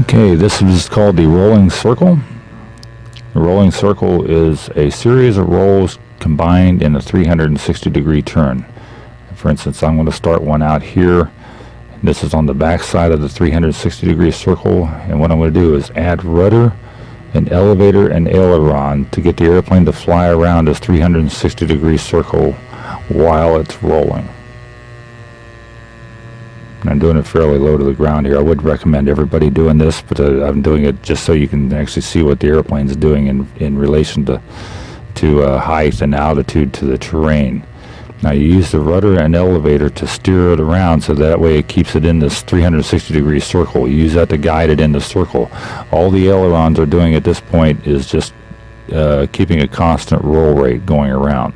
Okay, this is called the rolling circle. The rolling circle is a series of rolls combined in a 360 degree turn. For instance, I'm going to start one out here. This is on the back side of the 360 degree circle and what I'm going to do is add rudder, an elevator, and aileron to get the airplane to fly around this 360 degree circle while it's rolling. And I'm doing it fairly low to the ground here. I would recommend everybody doing this, but uh, I'm doing it just so you can actually see what the airplane's doing in, in relation to, to uh, height and altitude to the terrain. Now you use the rudder and elevator to steer it around so that way it keeps it in this 360 degree circle. You use that to guide it in the circle. All the ailerons are doing at this point is just uh, keeping a constant roll rate going around.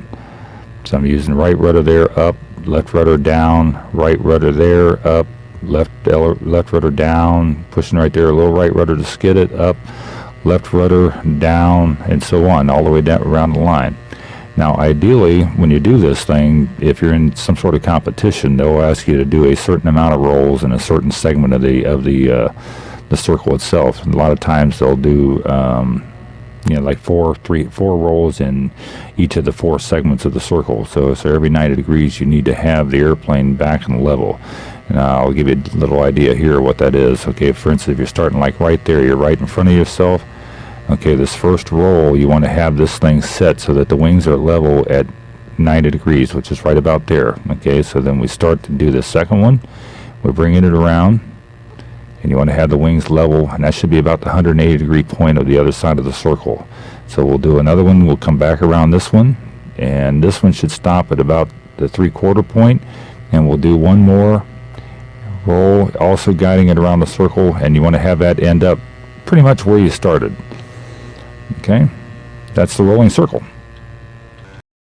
So I'm using right rudder there, up, left rudder down, right rudder there, up, left left rudder down, pushing right there, a little right rudder to skid it, up, left rudder down, and so on, all the way down around the line. Now, ideally, when you do this thing, if you're in some sort of competition, they'll ask you to do a certain amount of rolls in a certain segment of the of the uh, the circle itself. And a lot of times they'll do um, you know, like four, three, four rolls in each of the four segments of the circle. So, so every 90 degrees, you need to have the airplane back and level. And I'll give you a little idea here what that is. Okay, for instance, if you're starting like right there, you're right in front of yourself. Okay, this first roll, you want to have this thing set so that the wings are level at 90 degrees, which is right about there. Okay, so then we start to do the second one. We're bringing it around and you want to have the wings level and that should be about the 180 degree point of the other side of the circle. So we'll do another one we'll come back around this one and this one should stop at about the three quarter point and we'll do one more roll also guiding it around the circle and you want to have that end up pretty much where you started. Okay? That's the rolling circle